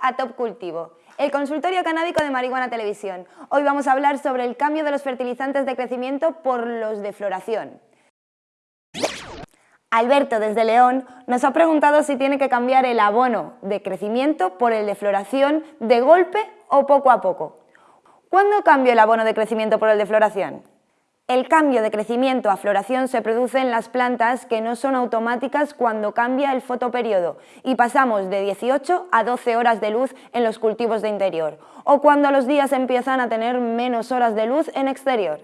a Top Cultivo, el consultorio canábico de Marihuana Televisión. Hoy vamos a hablar sobre el cambio de los fertilizantes de crecimiento por los de floración. Alberto, desde León, nos ha preguntado si tiene que cambiar el abono de crecimiento por el de floración de golpe o poco a poco. ¿Cuándo cambio el abono de crecimiento por el de floración? El cambio de crecimiento a floración se produce en las plantas que no son automáticas cuando cambia el fotoperiodo y pasamos de 18 a 12 horas de luz en los cultivos de interior o cuando los días empiezan a tener menos horas de luz en exterior.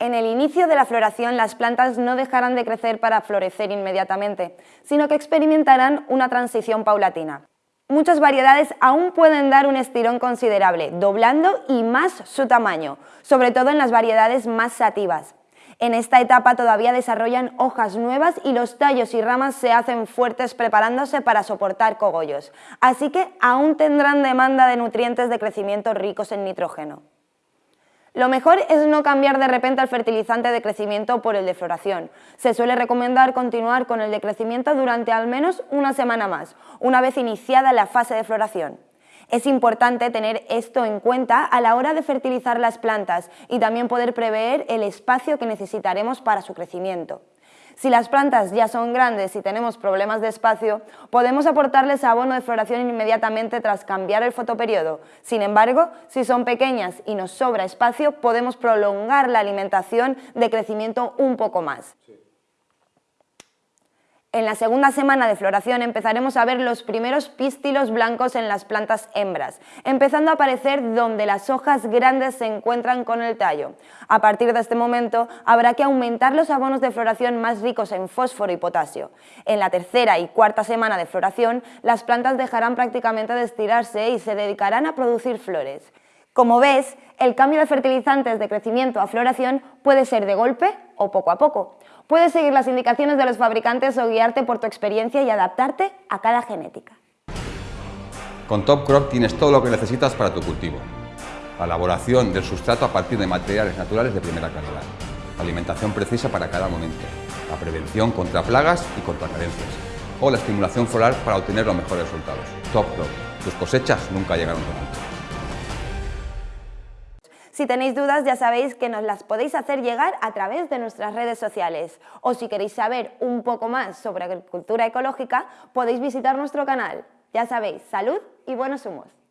En el inicio de la floración las plantas no dejarán de crecer para florecer inmediatamente, sino que experimentarán una transición paulatina. Muchas variedades aún pueden dar un estirón considerable, doblando y más su tamaño, sobre todo en las variedades más sativas. En esta etapa todavía desarrollan hojas nuevas y los tallos y ramas se hacen fuertes preparándose para soportar cogollos, así que aún tendrán demanda de nutrientes de crecimiento ricos en nitrógeno. Lo mejor es no cambiar de repente el fertilizante de crecimiento por el de floración. Se suele recomendar continuar con el de crecimiento durante al menos una semana más, una vez iniciada la fase de floración. Es importante tener esto en cuenta a la hora de fertilizar las plantas y también poder prever el espacio que necesitaremos para su crecimiento. Si las plantas ya son grandes y tenemos problemas de espacio, podemos aportarles abono de floración inmediatamente tras cambiar el fotoperiodo. Sin embargo, si son pequeñas y nos sobra espacio, podemos prolongar la alimentación de crecimiento un poco más. En la segunda semana de floración empezaremos a ver los primeros pístilos blancos en las plantas hembras, empezando a aparecer donde las hojas grandes se encuentran con el tallo. A partir de este momento habrá que aumentar los abonos de floración más ricos en fósforo y potasio. En la tercera y cuarta semana de floración, las plantas dejarán prácticamente de estirarse y se dedicarán a producir flores. Como ves, el cambio de fertilizantes de crecimiento a floración puede ser de golpe o poco a poco. Puedes seguir las indicaciones de los fabricantes o guiarte por tu experiencia y adaptarte a cada genética. Con Top Crop tienes todo lo que necesitas para tu cultivo. La elaboración del sustrato a partir de materiales naturales de primera calidad. Alimentación precisa para cada momento. La prevención contra plagas y contra carencias. O la estimulación floral para obtener los mejores resultados. Top Crop. Tus cosechas nunca llegaron tan alto. Si tenéis dudas ya sabéis que nos las podéis hacer llegar a través de nuestras redes sociales o si queréis saber un poco más sobre agricultura ecológica podéis visitar nuestro canal. Ya sabéis, salud y buenos humos.